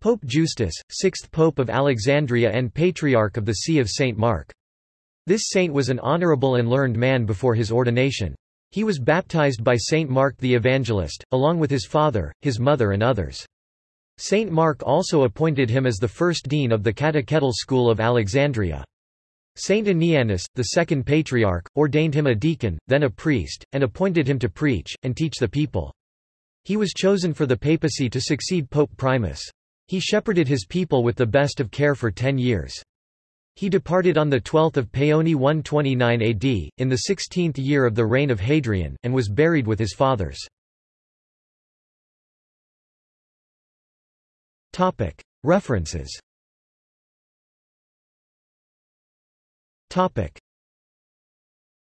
Pope Justus, sixth Pope of Alexandria and Patriarch of the See of St. Mark. This saint was an honorable and learned man before his ordination. He was baptized by Saint Mark the Evangelist, along with his father, his mother and others. Saint Mark also appointed him as the first dean of the catechetical school of Alexandria. Saint Anianus, the second patriarch, ordained him a deacon, then a priest, and appointed him to preach, and teach the people. He was chosen for the papacy to succeed Pope Primus. He shepherded his people with the best of care for ten years. He departed on 12 Paoni 129 AD, in the sixteenth year of the reign of Hadrian, and was buried with his fathers. References